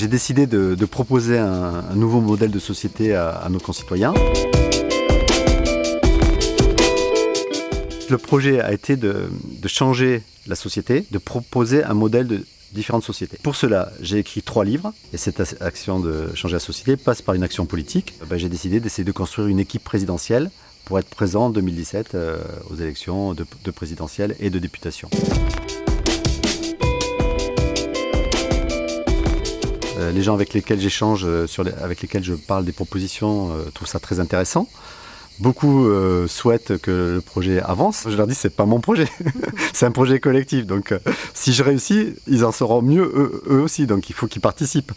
j'ai décidé de, proposer un, nouveau modèle de société à, nos concitoyens. Le projet a été de, changer la société, de proposer un modèle de différentes sociétés. Pour cela, j'ai écrit trois livres et cette action de changer la société passe par une action politique. Ben, j'ai décidé d'essayer de construire une équipe présidentielle pour être présent en 2017 euh, aux élections de, de présidentielles et de députation. Euh, les gens avec lesquels j'échange, euh, avec lesquels je parle des propositions, euh, trouvent ça très intéressant. Beaucoup souhaitent que le projet avance. Je leur dis c'est pas mon projet, c'est un projet collectif. Donc si je réussis, ils en seront mieux eux, aussi. Donc il faut qu'ils participent.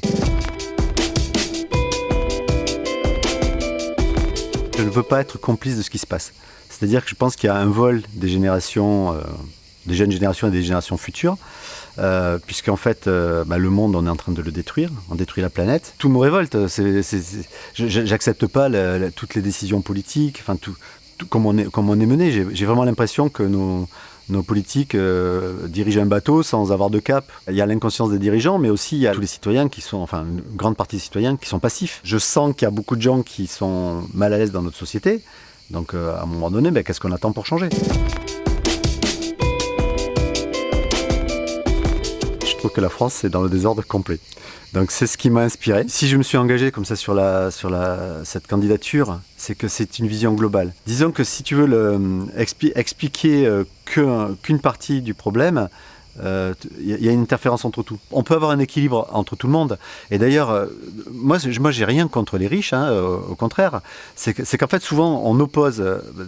Je ne veux pas être complice de ce qui se passe. C'est-à-dire que je pense qu'il y a un vol des générations, des jeunes générations et des générations futures euh, puisqu'en fait, euh, bah, le monde, on est en train de le détruire, on détruit la planète. Tout me révolte, j'accepte pas toutes les décisions politiques, enfin tout, comme, on est, comme on est mené. J'ai vraiment l'impression que nos, politiques euh, dirigent un bateau sans avoir de cap. Il y a l'inconscience des dirigeants, mais aussi il y a tous les citoyens qui sont, enfin une grande partie des citoyens qui sont passifs. Je sens qu'il y a beaucoup de gens qui sont mal à l'aise dans notre société. Donc à un moment donné, ben, qu'est-ce qu'on attend pour changer? Que la France c'est dans le désordre complet. Donc c'est ce qui m'a inspiré. Si je me suis engagé comme ça sur, la, sur la, cette candidature, c'est que c'est une vision globale. Disons que si tu veux le, expliquer euh, qu'une partie du problème, il euh, y a une interférence entre tout. On peut avoir un équilibre entre tout le monde. Et d'ailleurs, euh, moi, moi j'ai rien contre les riches, hein, au contraire. C'est qu'en fait, souvent, on oppose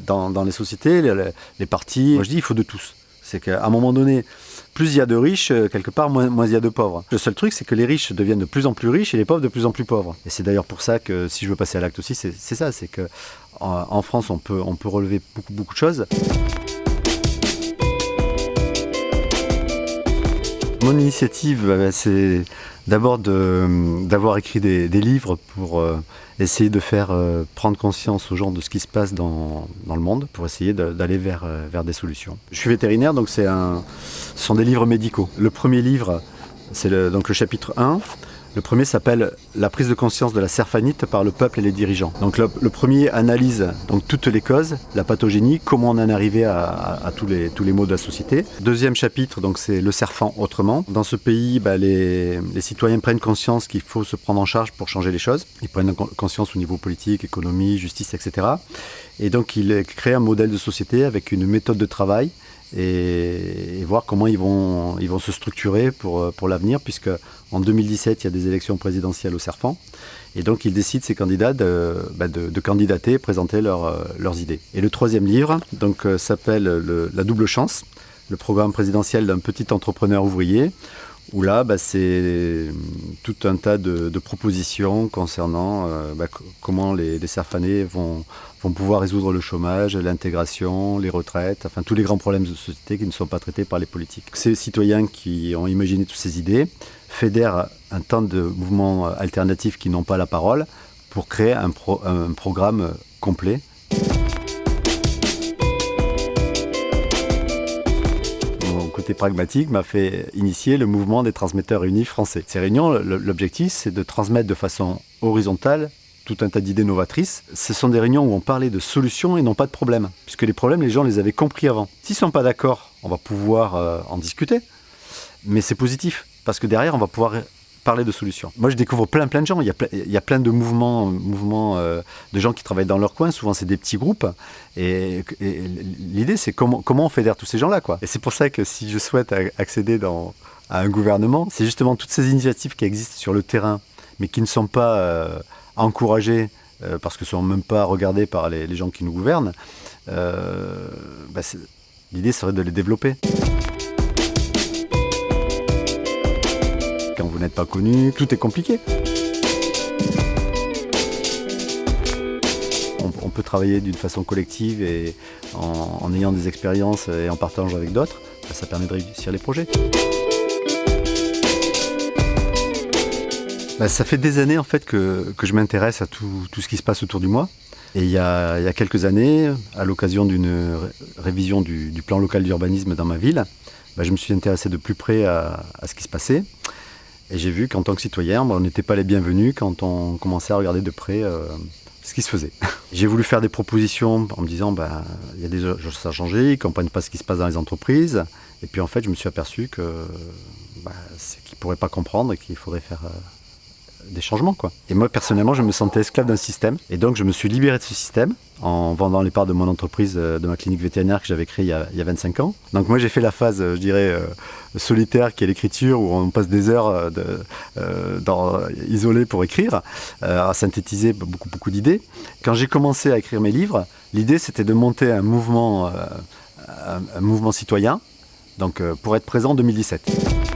dans, dans les sociétés, les, les partis. Moi, je dis, il faut de tous. C'est qu'à un moment donné, plus il y a de riches, euh, quelque part, moins, il y a de pauvres. Le seul truc, c'est que les riches deviennent de plus en plus riches et les pauvres de plus en plus pauvres. Et c'est d'ailleurs pour ça que, si je veux passer à l'acte aussi, c'est ça, c'est que en, France, on peut, on peut relever beaucoup, de choses. Mon initiative, bah, c'est d'abord d'avoir écrit des, livres pour euh, essayer de faire euh, prendre conscience aux gens de ce qui se passe dans, le monde, pour essayer d'aller vers des solutions. Je suis vétérinaire, donc c'est un, ce sont des livres médicaux. Le premier livre, c'est donc le chapitre 1, le premier s'appelle La prise de conscience de la serfanite par le peuple et les dirigeants. Donc le, premier analyse donc toutes les causes, la pathogénie, comment on en est arrivé à, tous, les, tous les maux de la société. Deuxième chapitre, donc c'est le serfant autrement. Dans ce pays, bah, les, citoyens prennent conscience qu'il faut se prendre en charge pour changer les choses. Ils prennent conscience au niveau politique, économie, justice, etc. Et donc il crée un modèle de société avec une méthode de travail et, voir comment ils vont, ils vont se structurer pour, pour l'avenir, puisque en 2017, il y a des élections présidentielles au Serfant, et donc ils décident, ces candidats, de, bah, de, candidater, présenter euh, leurs idées. Et le troisième livre euh, s'appelle La double chance, le programme présidentiel d'un petit entrepreneur ouvrier, où là, bah, c'est tout un tas de, propositions concernant euh, bah, comment les, les Serfanais vont, pouvoir résoudre le chômage, l'intégration, les retraites, enfin tous les grands problèmes de société qui ne sont pas traités par les politiques. Ces citoyens qui ont imaginé toutes ces idées fédèrent un temps de mouvements alternatifs qui n'ont pas la parole pour créer un programme complet côté pragmatique m'a fait initier le mouvement des transmetteurs unis français. Ces réunions, l'objectif, c'est de transmettre de façon horizontale tout un tas d'idées novatrices. Ce sont des réunions où on parlait de solutions et non pas de problèmes, puisque les problèmes, les gens les avaient compris avant. S'ils ne sont pas d'accord, on va pouvoir euh, en discuter, mais c'est positif, parce que derrière, on va pouvoir parler de solutions. Moi, je découvre plein, plein de gens. Il y a, plein, de mouvements, euh, de gens qui travaillent dans leur coin. Souvent, c'est des petits groupes. Et, l'idée, c'est comment, on fédère tous ces gens-là. Et c'est pour ça que si je souhaite accéder à un gouvernement, c'est justement toutes ces initiatives qui existent sur le terrain, mais qui ne sont pas euh, encouragées euh, parce qu'elles ne sont même pas regardées par les, gens qui nous gouvernent. Bah, l'idée serait de les développer. Vous n'êtes pas connu, tout est compliqué. On, peut travailler d'une façon collective et en, ayant des expériences et en partageant avec d'autres, bah, ça permet de réussir les projets. Bah, ça fait des années en fait que, je m'intéresse à tout, ce qui se passe autour de moi. Et il y a, quelques années, à l'occasion d'une révision du, plan local d'urbanisme dans ma ville, bah, je me suis intéressé de plus près à, ce qui se passait. Et j'ai vu qu'en tant que citoyen, on n'était pas les bienvenus quand on commençait à regarder de près euh, ce qui se faisait. j'ai voulu faire des propositions en me disant, bah, il y a des choses à changer, ils ne comprennent pas ce qui se passe dans les entreprises. Et puis en fait, je me suis aperçu que bah, c'est qu'ils ne pourraient pas comprendre et qu'il faudrait faire... Euh, des changements. Quoi. Et moi, personnellement, je me sentais esclave d'un système. Et donc, je me suis libéré de ce système en vendant les parts de mon entreprise, euh, de ma clinique vétérinaire que j'avais créée il y, a, 25 ans. Donc, moi, j'ai fait la phase, euh, je dirais, euh, solitaire qui est l'écriture, où on passe des heures dans, isolées pour écrire, à synthétiser beaucoup, beaucoup d'idées. Quand j'ai commencé à écrire mes livres, l'idée, c'était de monter un mouvement, un, mouvement citoyen, donc pour être présent en 2017.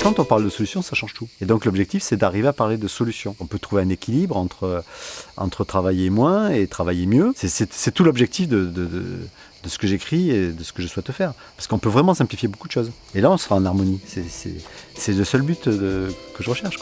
Quand on parle de solutions, ça change tout. Et donc l'objectif, c'est d'arriver à parler de solutions. On peut trouver un équilibre entre, entre travailler moins et travailler mieux. C'est tout l'objectif de, ce que j'écris et de ce que je souhaite faire. Parce qu'on peut vraiment simplifier beaucoup de choses. Et là, on sera en harmonie. C'est le seul but que je recherche.